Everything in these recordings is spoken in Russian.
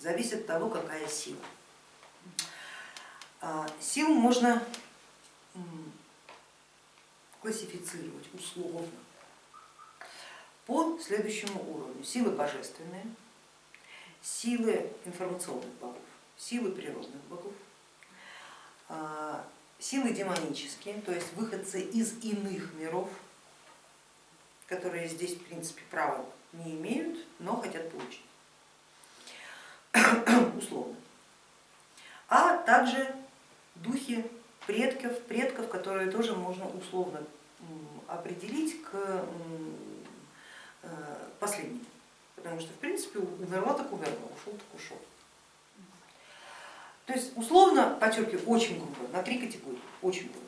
зависит от того, какая сила. А, силу можно классифицировать условно по следующему уровню. Силы божественные, силы информационных богов, силы природных богов, а, силы демонические, то есть выходцы из иных миров, которые здесь в принципе права не имеют, но хотят получить, условно. А также духи предков, предков, которые тоже можно условно определить к э, последнему, потому что в принципе умерла так умерла, ушел так ушел. То есть условно, подчеркиваю, очень грубо, на три категории, очень грубо.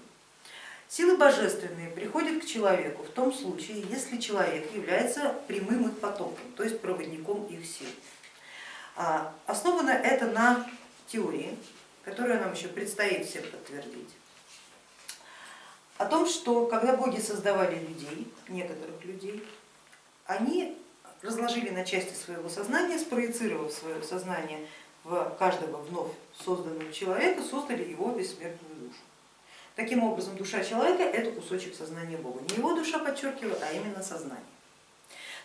Силы божественные приходят к человеку в том случае, если человек является прямым их потоком, то есть проводником их. А, основано это на теории, которую нам еще предстоит всем подтвердить, о том, что когда боги создавали людей, некоторых людей, они разложили на части своего сознания, спроецировав свое сознание в каждого вновь созданного человека, создали его бессмертную душу. Таким образом, душа человека это кусочек сознания Бога. Не его душа, подчеркиваю, а именно сознание.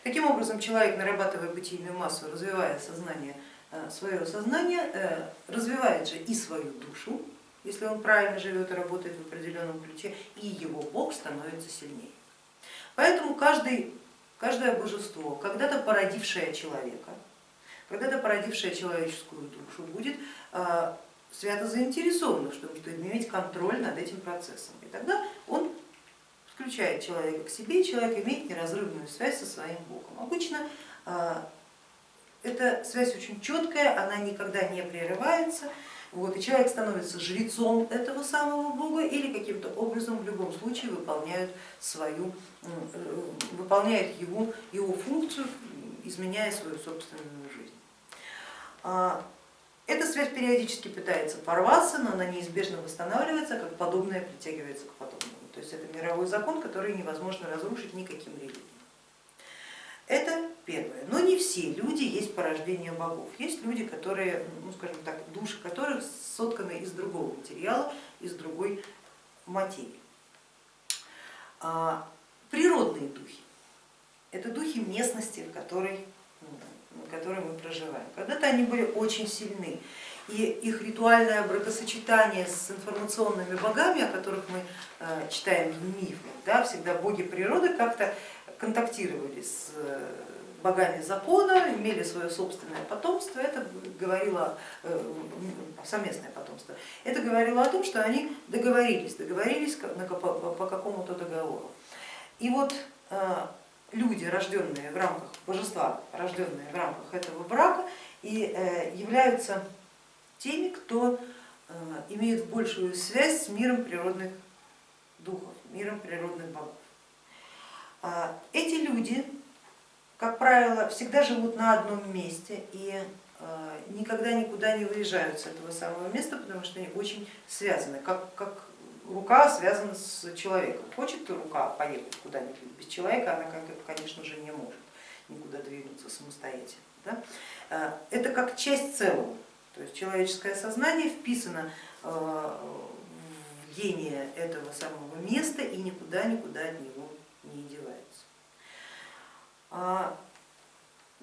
Таким образом, человек, нарабатывая бытийную массу, развивая сознание, э, свое сознание, э, развивает же и свою душу, если он правильно живет и работает в определенном ключе, и его Бог становится сильнее. Поэтому каждый, каждое божество, когда-то породившее человека, когда-то породившее человеческую душу, будет э, свято заинтересован, чтобы иметь контроль над этим процессом. И тогда он включает человека к себе, человек имеет неразрывную связь со своим Богом. Обычно эта связь очень четкая, она никогда не прерывается, вот, и человек становится жрецом этого самого бога или каким-то образом в любом случае выполняет, свою, э, выполняет его, его функцию, изменяя свою собственную жизнь. А, эта связь периодически пытается порваться, но она неизбежно восстанавливается, как подобное притягивается к подобному. То есть это мировой закон, который невозможно разрушить никаким религией. Это первое. Но не все люди есть порождение богов. Есть люди, которые, ну, скажем так, души которых сотканы из другого материала, из другой материи. А, природные духи – это духи местности, в которой, в которой мы проживаем. Когда-то они были очень сильны, и их ритуальное бракосочетание с информационными богами, о которых мы э, читаем в мифах, да, всегда боги природы как-то контактировали с э, богами закона, имели свое собственное потомство, это говорило, э, совместное потомство, это говорило о том, что они договорились, договорились по какому-то договору. И вот люди, рожденные в рамках божества, рожденные в рамках этого брака, и являются теми, кто имеет большую связь с миром природных духов, миром природных богов. А, эти люди, как правило, всегда живут на одном месте и а, никогда никуда не выезжают с этого самого места, потому что они очень связаны, как, как рука связана с человеком. Хочет рука поехать куда-нибудь без человека, она, конечно же, не может никуда двинуться самостоятельно. Да? А, это как часть целого, то есть человеческое сознание вписано в гения этого самого места и никуда-никуда от него не девается. А,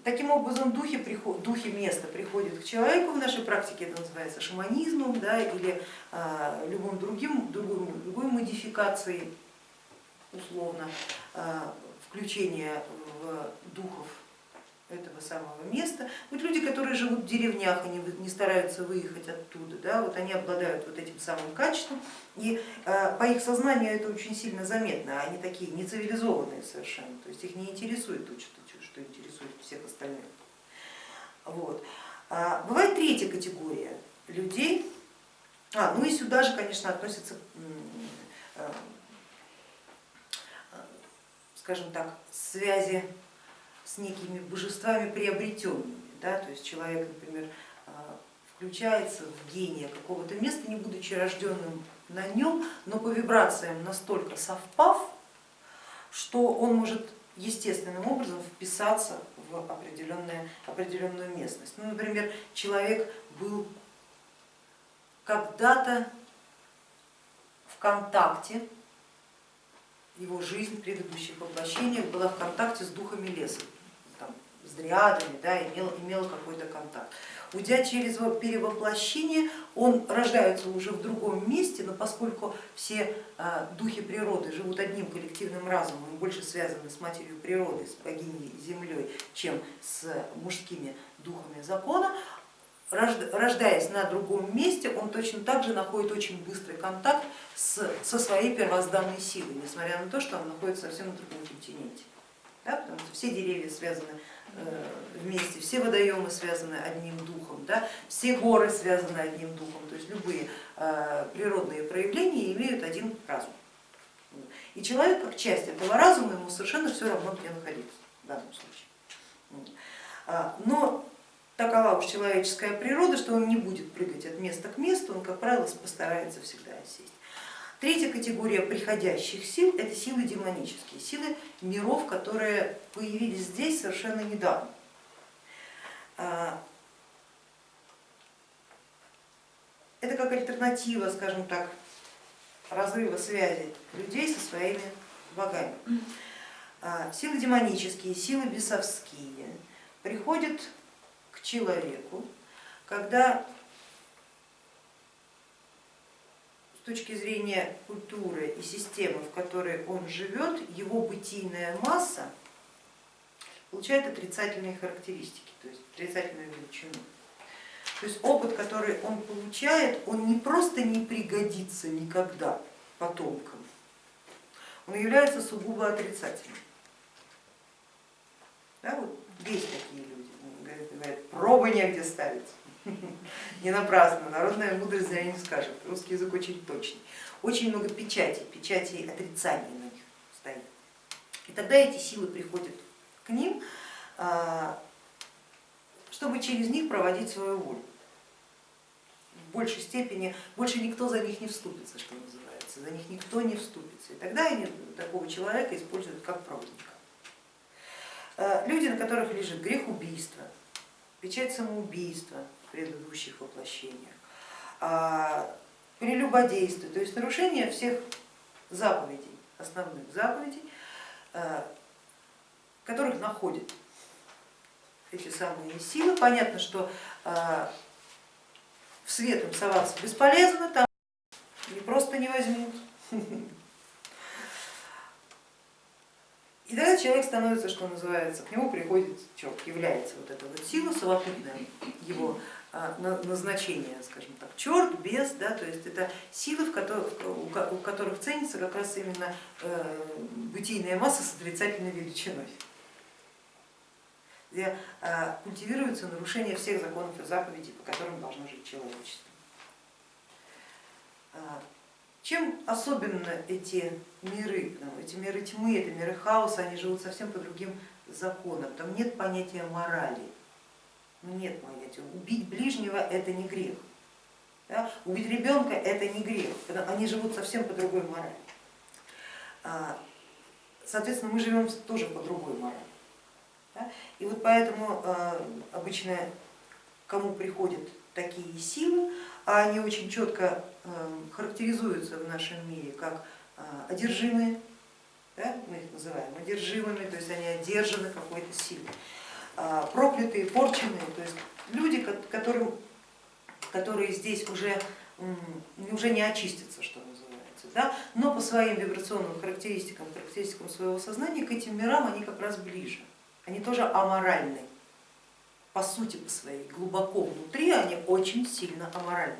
таким образом, духи, духи места приходят к человеку, в нашей практике это называется шаманизмом да, или а, любым другим, другой, другой модификацией, условно, а, включения в духов этого самого места. Вот люди, которые живут в деревнях, они не стараются выехать оттуда, да, вот они обладают вот этим самым качеством, и э, по их сознанию это очень сильно заметно, они такие нецивилизованные совершенно, то есть их не интересует то, что, что интересует всех остальных. Вот. А бывает третья категория людей, а, ну и сюда же, конечно, относятся э, скажем так, связи с некими божествами приобретенными. Да? То есть человек, например, а, включается в гения какого-то места, не будучи рожденным на нем, но по вибрациям настолько совпав, что он может естественным образом вписаться в определенную, определенную местность. Ну, например, человек был когда-то в контакте, его жизнь предыдущих воплощениях была в контакте с духами леса, там, с дриадами, да, имел, имел какой-то контакт. Уйдя через перевоплощение, он рождается уже в другом месте, но поскольку все а, духи природы живут одним коллективным разумом, больше связаны с матерью природы, с богиней землей, чем с мужскими духами закона, рождаясь на другом месте, он точно так же находит очень быстрый контакт с, со своей первозданной силой, несмотря на то, что он находится совсем на другом континенте. Да, потому что все деревья связаны Э, вместе, все водоемы связаны одним духом, да, все горы связаны одним духом, то есть любые э, природные проявления имеют один разум. И человек как часть этого разума, ему совершенно все равно где находиться в данном случае. А, но такова уж человеческая природа, что он не будет прыгать от места к месту, он, как правило, постарается всегда сесть. Третья категория приходящих сил это силы демонические, силы миров, которые появились здесь совершенно недавно. А, это как альтернатива, скажем так, разрыва связи людей со своими богами. А, силы демонические, силы бесовские приходят к человеку, когда с точки зрения культуры и системы, в которой он живет, его бытийная масса получает отрицательные характеристики, то есть отрицательную величину. То есть опыт, который он получает, он не просто не пригодится никогда потомкам, он является сугубо отрицательным. Да, вот есть такие люди, говорят, пробы негде ставить. Не напрасно, народная мудрость зря не скажет, русский язык очень точный. Очень много печатей, печатей отрицания на них стоит. И тогда эти силы приходят к ним, а, чтобы через них проводить свою волю. В большей степени, больше никто за них не вступится, что называется, за них никто не вступится. И тогда они такого человека используют как проводника. А, люди, на которых лежит грех убийства, печать самоубийства, предыдущих воплощениях, а, прелюбодействие, то есть нарушение всех заповедей, основных заповедей, а, которых находят эти самые силы. Понятно, что а, в свет им соваться бесполезно, там не просто не возьмут. И тогда человек становится, что называется, к нему приходит черт, является вот эта вот сила совокупная его а, назначение, скажем так, черт, бес, да, то есть это силы, в которых, у которых ценится как раз именно э, бытийная масса с отрицательной величиной, где а, культивируется нарушение всех законов и заповедей, по которым должно жить человечество. Чем особенно эти миры, ну, эти миры тьмы, это миры хаоса, они живут совсем по другим законам, там нет понятия морали, ну, нет понятия, убить ближнего это не грех, да? убить ребенка это не грех, они живут совсем по другой морали. А, соответственно, мы живем тоже по другой морали. Да? И вот поэтому а, обычно кому приходят такие силы, а они очень четко эм, характеризуются в нашем мире как э, одержимые, да, мы их называем одержимыми, то есть они одержаны какой-то силой, а, проклятые, порченные, то есть люди, которым, которые здесь уже, уже не очистятся, что называется, да, но по своим вибрационным характеристикам, характеристикам своего сознания к этим мирам они как раз ближе, они тоже аморальны по сути по своей, глубоко внутри они очень сильно аморальны.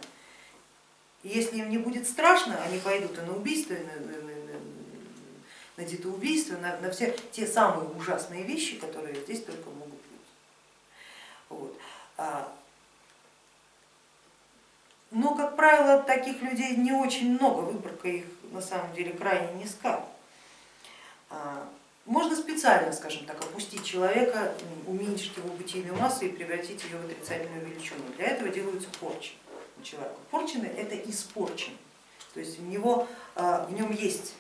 И если им не будет страшно, они пойдут и на убийство, и на, на, на, детоубийство, на, на все те самые ужасные вещи, которые здесь только могут быть. Вот. А, но, как правило, таких людей не очень много, выборка их на самом деле крайне низка. Можно специально, скажем так, опустить человека, уменьшить его бытийную массу и превратить ее в отрицательную величину. Для этого делаются порчи у человека. Порченый это испорченный, то есть у него, а, в нем есть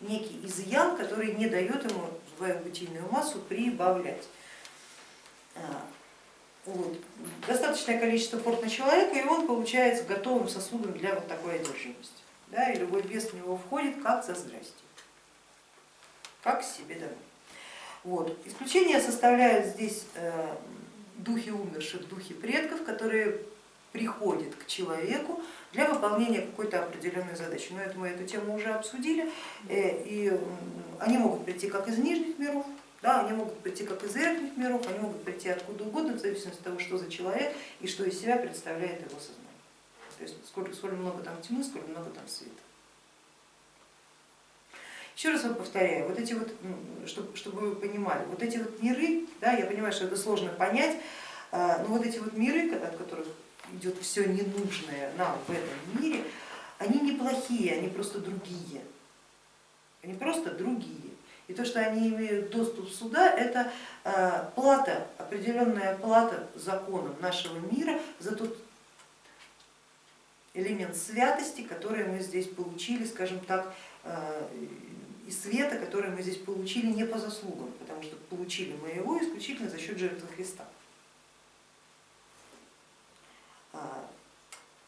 некий изъян, который не дает ему свою бытийную массу прибавлять. А, вот. Достаточное количество порт на человека, и он получается готовым сосудом для вот такой одержимости. Да, и любой бес в него входит как за здрасте, как себе домой. Вот. Исключение составляют здесь э, духи умерших, духи предков, которые приходят к человеку для выполнения какой-то определенной задачи. Но это мы эту тему уже обсудили, э, и они могут прийти как из нижних миров, да, они могут прийти как из верхних миров, они могут прийти откуда угодно, в зависимости от того, что за человек и что из себя представляет его сознание. То есть сколько, сколько много там тьмы, сколько много там света. Еще раз вам повторяю, вот эти вот, чтобы, чтобы вы понимали, вот эти вот миры, да, я понимаю, что это сложно понять, а, но вот эти вот миры, от которых идет все ненужное нам в этом мире, они неплохие, они просто другие. Они просто другие. И то, что они имеют доступ сюда, это э, плата, определенная плата законом нашего мира за тот элемент святости, который мы здесь получили, скажем так, э, и света, который мы здесь получили не по заслугам, потому что получили мы его исключительно за счет жертвы Христа. А,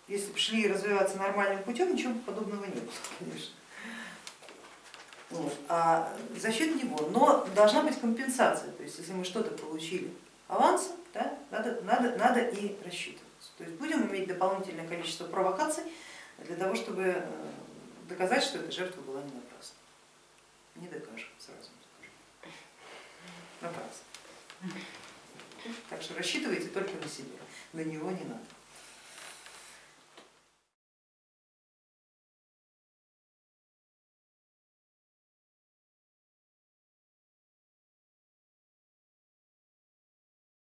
если бы шли развиваться нормальным путем, ничего подобного не было, конечно. А за счет него, но должна быть компенсация, то есть если мы что-то получили авансом, да, надо, надо, надо и рассчитываться. То есть будем иметь дополнительное количество провокаций для того, чтобы э, доказать, что эта жертва была не напрасна. Не докажем, сразу скажу. Напрасно. Так что рассчитывайте только на себя, на него не надо.